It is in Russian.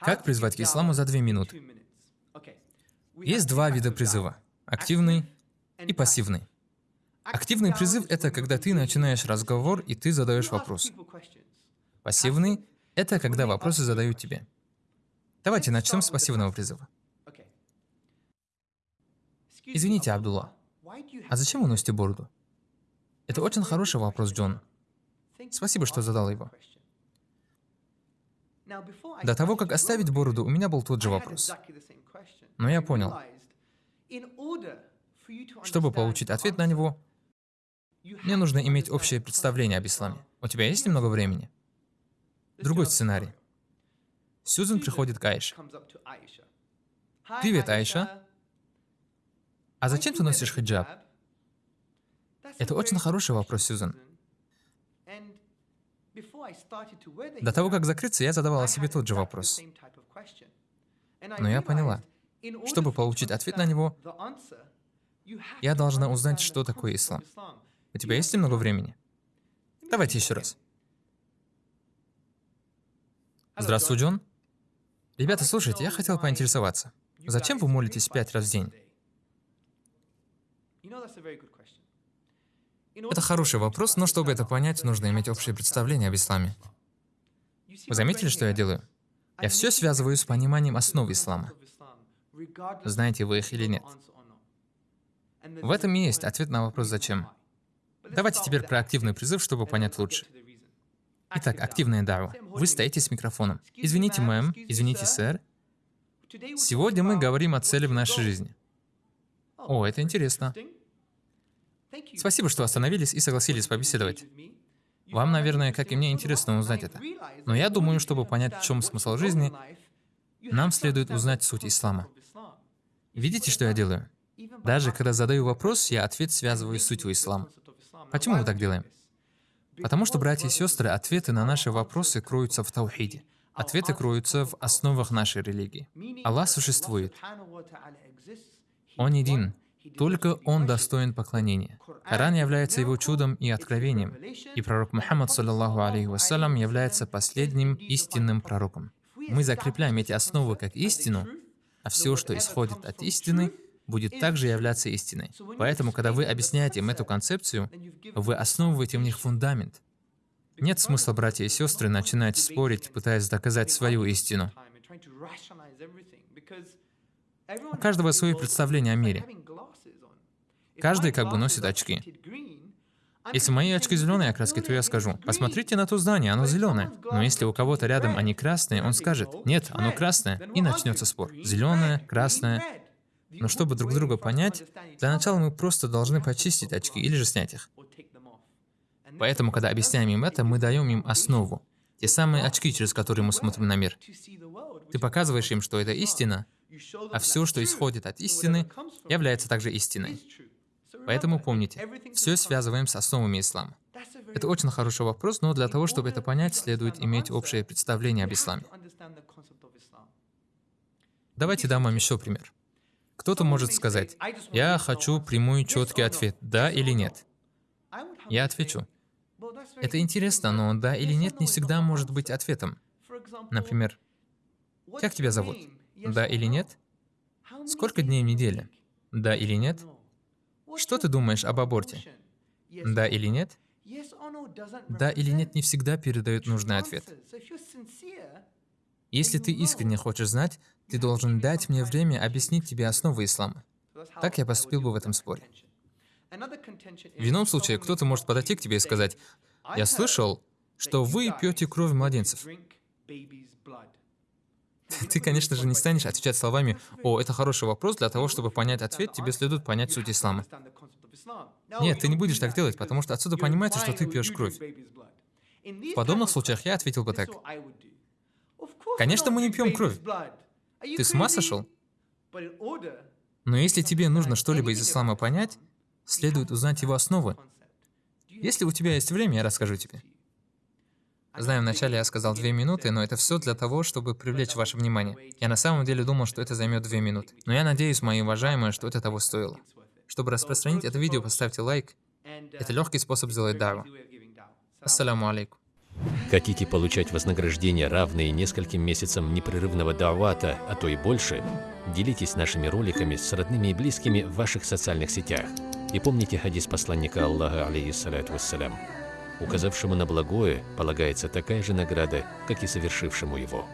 Как призвать к исламу за две минуты? Есть два вида призыва – активный и пассивный. Активный призыв — это когда ты начинаешь разговор и ты задаешь вопрос. Пассивный — это когда вопросы задают тебе. Давайте начнем с пассивного призыва. Извините, Абдулла, а зачем вы носите бороду? Это очень хороший вопрос, Джон. Спасибо, что задал его. До того, как оставить бороду, у меня был тот же вопрос. Но я понял. Чтобы получить ответ на него, мне нужно иметь общее представление об исламе. У тебя есть немного времени? Другой сценарий. Сьюзен приходит к Айше. Привет, Айша. А зачем ты носишь хиджаб? Это очень хороший вопрос, Сьюзен. До того, как закрыться, я задавала себе тот же вопрос. Но я поняла, чтобы получить ответ на него, я должна узнать, что такое ислам. У тебя есть немного времени? Давайте еще раз. Здравствуй, Джон. Ребята, слушайте, я хотел поинтересоваться. Зачем вы молитесь пять раз в день? Это хороший вопрос, но чтобы это понять, нужно иметь общее представление об исламе. Вы заметили, что я делаю? Я все связываю с пониманием основ ислама. Знаете вы их или нет? В этом и есть ответ на вопрос «зачем?». Давайте теперь про активный призыв, чтобы понять лучше. Итак, активная дава. Вы стоите с микрофоном. Извините, мэм, извините, сэр. Сегодня мы говорим о цели в нашей жизни. О, это интересно. Спасибо, что остановились и согласились побеседовать. Вам, наверное, как и мне, интересно узнать это. Но я думаю, чтобы понять, в чем смысл жизни, нам следует узнать суть ислама. Видите, что я делаю? Даже когда задаю вопрос, я ответ связываю с сутью ислама. Почему мы так делаем? Потому что, братья и сестры, ответы на наши вопросы кроются в Таухиде. Ответы кроются в основах нашей религии. Аллах существует. Он един. Только Он достоин поклонения. Коран является его чудом и откровением, и пророк Мухаммад, саллаллаху алейхи вассалям, является последним истинным пророком. Мы закрепляем эти основы как истину, а все, что исходит от истины, будет также являться истиной. Поэтому, когда вы объясняете им эту концепцию, вы основываете в них фундамент. Нет смысла, братья и сестры, начинать спорить, пытаясь доказать свою истину. У каждого свое представление о мире. Каждый как бы носит очки. Если мои очки зеленой окраски, то я скажу, посмотрите на то здание, оно зеленое. Но если у кого-то рядом они красные, он скажет, нет, оно красное, и начнется спор. Зеленое, красное, но чтобы друг друга понять, для начала мы просто должны почистить очки или же снять их. Поэтому, когда объясняем им это, мы даем им основу. Те самые очки, через которые мы смотрим на мир. Ты показываешь им, что это истина, а все, что исходит от истины, является также истиной. Поэтому помните, все связываем с основами ислама. Это очень хороший вопрос, но для того, чтобы это понять, следует иметь общее представление об исламе. Давайте дам вам еще пример. Кто-то может сказать, я хочу прямой четкий ответ, да или нет. Я отвечу. Это интересно, но да или нет не всегда может быть ответом. Например, как тебя зовут? Да или нет? Сколько дней в неделе? Да или нет? Что ты думаешь об аборте? Да или нет? Да или нет не всегда передает нужный ответ. Если ты искренне хочешь знать, ты должен дать мне время объяснить тебе основы ислама. Так я поступил бы в этом споре. В ином случае кто-то может подойти к тебе и сказать, «Я слышал, что вы пьете кровь младенцев». Ты, конечно же, не станешь отвечать словами «О, это хороший вопрос, для того, чтобы понять ответ, тебе следует понять суть ислама». Нет, ты не будешь так делать, потому что отсюда понимается, что ты пьешь кровь. В подобных случаях я ответил бы так. Конечно, мы не пьем кровь. Ты с ума сошел? Но если тебе нужно что-либо из ислама понять, следует узнать его основы. Если у тебя есть время, я расскажу тебе. Знаю, вначале я сказал две минуты, но это все для того, чтобы привлечь ваше внимание. Я на самом деле думал, что это займет две минуты. Но я надеюсь, мои уважаемые, что это того стоило. Чтобы распространить это видео, поставьте лайк. Это легкий способ сделать дару. Ассаламу алейкум. Хотите получать вознаграждение, равные нескольким месяцам непрерывного давата, а то и больше? Делитесь нашими роликами с родными и близкими в ваших социальных сетях. И помните хадис посланника Аллаха, алейхиссалату вассалям. Указавшему на благое полагается такая же награда, как и совершившему его.